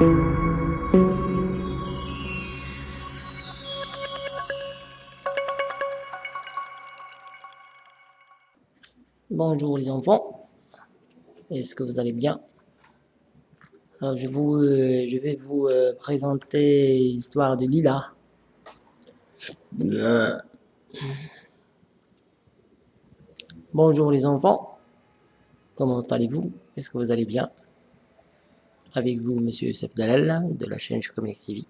Bonjour les enfants, est-ce que vous allez bien? Je, vous, euh, vais vous euh, présenter l'histoire de Lila. Bonjour les enfants, comment allez-vous? Est-ce que vous allez bien? Avec vous Monsieur Youssef Dalal de la chaîne Chocominex TV.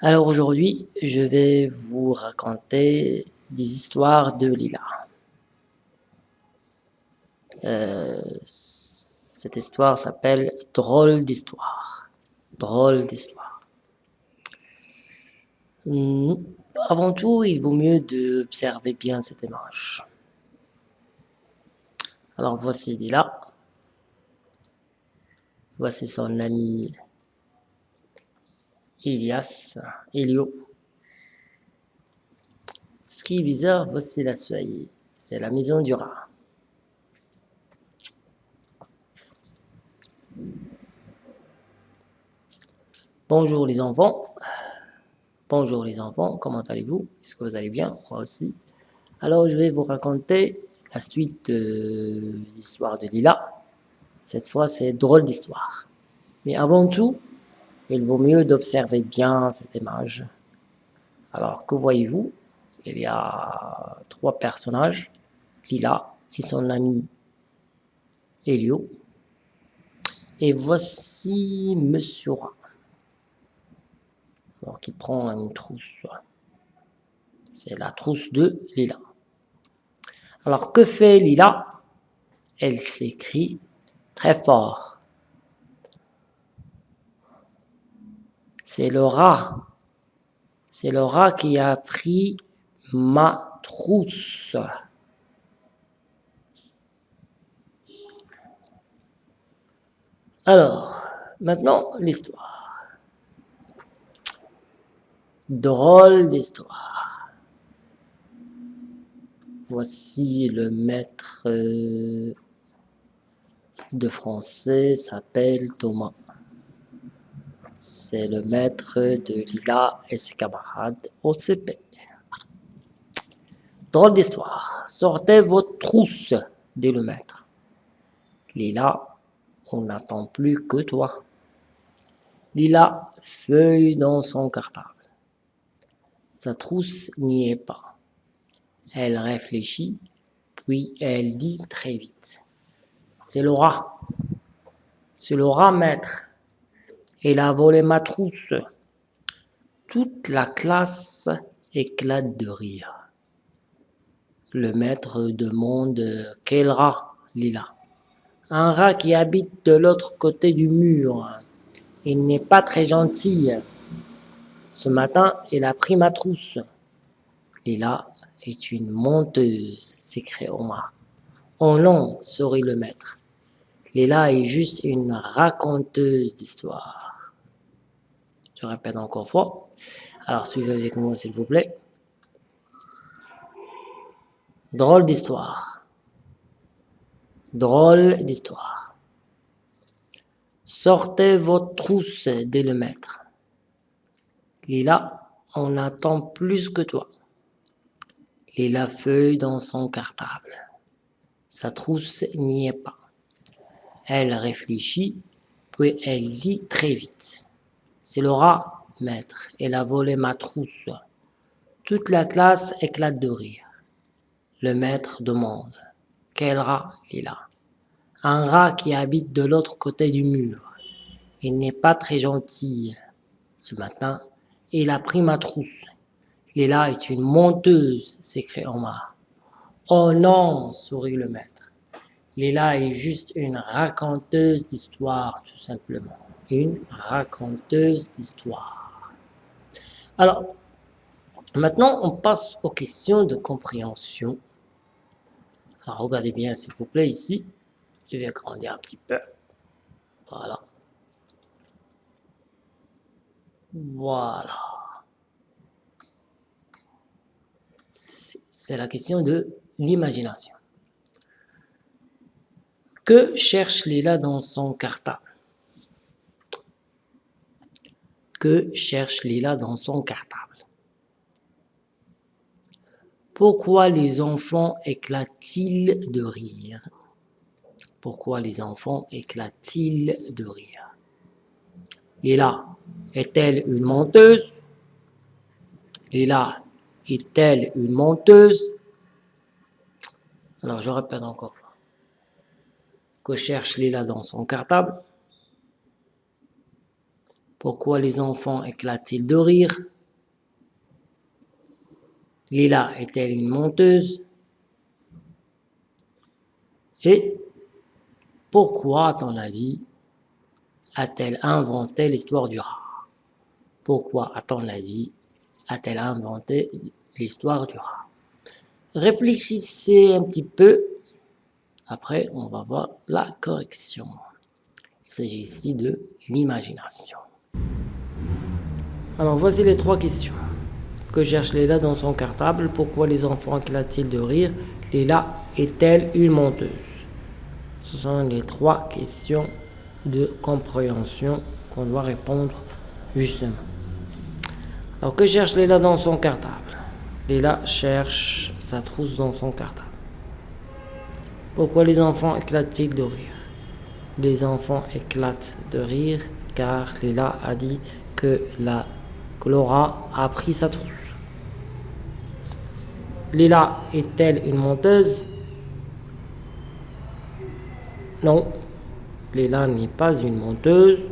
Alors aujourd'hui, je vais vous raconter des histoires de Lila. Euh, cette histoire s'appelle Drôle d'histoire. Drôle d'histoire. Hmm, avant tout, il vaut mieux d'observer bien cette image. Alors voici Lila. Voici son ami Elias, Elio. Ce qui est bizarre, voici la feuille. C'est la maison du rat. Bonjour les enfants. Bonjour les enfants, comment allez-vous? Est-ce que vous allez bien? Moi aussi. Alors je vais vous raconter la suite de l'histoire de Lila. Cette fois c'est drôle d'histoire. Mais avant tout, il vaut mieux d'observer bien cette image. Alors que voyez-vous? Il y a trois personnages, Lila et son ami Elio. Et voici Monsieur Rat alors qui prend une trousse. C'est la trousse de Lila. Alors que fait Lila? Elle s'écrit très fort. C'est le rat. C'est le rat qui a pris ma trousse. Alors, maintenant l'histoire. Drôle d'histoire. Voici le maître euh, de français s'appelle Thomas. C'est le maître de Lila et ses camarades au CP. Drôle d'histoire. Sortez votre trousse, dit le maître. Lila, on n'attend plus que toi. Lila feuille dans son cartable. Sa trousse n'y est pas. Elle réfléchit, puis elle dit très vite. C'est le rat. C'est le rat, maître. Il a volé ma trousse. Toute la classe éclate de rire. Le maître demande quel rat, Lila? Un rat qui habite de l'autre côté du mur. Il n'est pas très gentil. Ce matin, il a pris ma trousse. Lila est une menteuse, s'écria Omar. Oh non, sourit le maître. Lila est juste une raconteuse d'histoire. Je répète encore fois. Alors suivez avec moi s'il vous plaît. Drôle d'histoire. Drôle d'histoire. Sortez votre trousse, dit le maître. Lila, on attend plus que toi. Lila feuille dans son cartable. Sa trousse n'y est pas. Elle réfléchit, puis elle dit très vite. C'est le rat, maître, elle a volé ma trousse. Toute la classe éclate de rire. Le maître demande. Quel rat, Lila Un rat qui habite de l'autre côté du mur. Il n'est pas très gentil. Ce matin, il a pris ma trousse. Léla est une menteuse, s'écrie Omar. Oh non, sourit le maître. Léla est juste une raconteuse d'histoire, tout simplement. Une raconteuse d'histoire. Alors, maintenant, on passe aux questions de compréhension. Alors, regardez bien, s'il vous plaît, ici. Je vais agrandir un petit peu. Voilà. Voilà. C'est la question de l'imagination. Que cherche Lila dans son cartable Que cherche Lila dans son cartable? Pourquoi les enfants éclatent-ils de rire? Pourquoi les enfants éclatent-ils de rire? Lila est-elle une menteuse? Lila est-elle une menteuse? Alors je répète encore. Que cherche Lila dans son cartable? Pourquoi les enfants éclatent-ils de rire? Lila est-elle une menteuse? Et pourquoi, à ton avis, a-t-elle inventé l'histoire du rat? Pourquoi, à ton avis, a-t-elle inventé l'histoire du rat? Réfléchissez un petit peu. Après, on va voir la correction. Il s'agit ici de l'imagination. Alors voici les trois questions. Que cherche Léla dans son cartable Pourquoi les enfants éclatent-ils de rire? Léla est-elle une menteuse? Ce sont les trois questions de compréhension qu'on doit répondre justement. Alors que cherche Léla dans son cartable? Léla cherche sa trousse dans son cartable. Pourquoi les enfants éclatent-ils de rire? Les enfants éclatent de rire car Léla a dit que la Laura a pris sa trousse. Lila est-elle une menteuse? Non, Lila n'est pas une menteuse.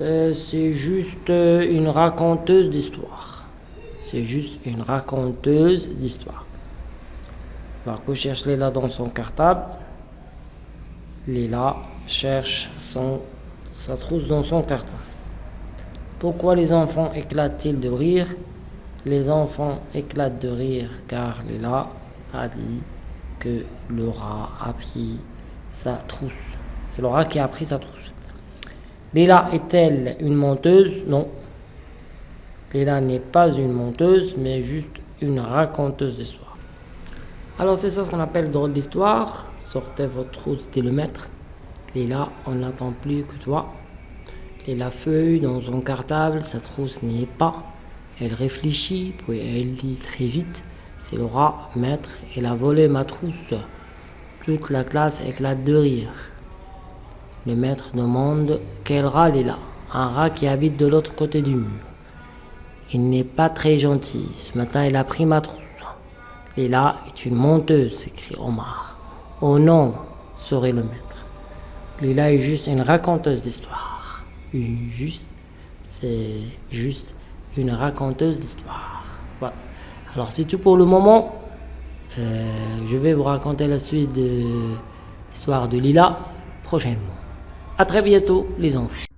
Euh, c'est juste une raconteuse d'histoire. C'est juste une raconteuse d'histoire. Alors que cherche Lila dans son cartable Lila cherche sa trousse dans son cartable. Pourquoi les enfants éclatent-ils de rire? Les enfants éclatent de rire car Léla a dit que le rat a pris sa trousse. C'est le rat qui a pris sa trousse. Léla est-elle une menteuse? Non. Léla n'est pas une menteuse, mais juste une raconteuse d'histoire. Alors c'est ça ce qu'on appelle drôle d'histoire. Sortez votre trousse dès le maître. Léla, on n'attend plus que toi. Et la feuille dans son cartable, sa trousse n'y est pas. Elle réfléchit, puis elle dit très vite C'est le rat, maître, il a volé ma trousse. Toute la classe éclate de rire. Le maître demande Quel rat là Un rat qui habite de l'autre côté du mur. Il n'est pas très gentil. Ce matin, il a pris ma trousse. Lila est une menteuse, s'écrie Omar. Oh non, serait le maître. Lila est juste une raconteuse d'histoire juste, c'est juste une raconteuse d'histoire. Voilà. Alors c'est tout pour le moment. Euh, je vais vous raconter la suite de l'histoire de Lila prochainement. À très bientôt les enfants.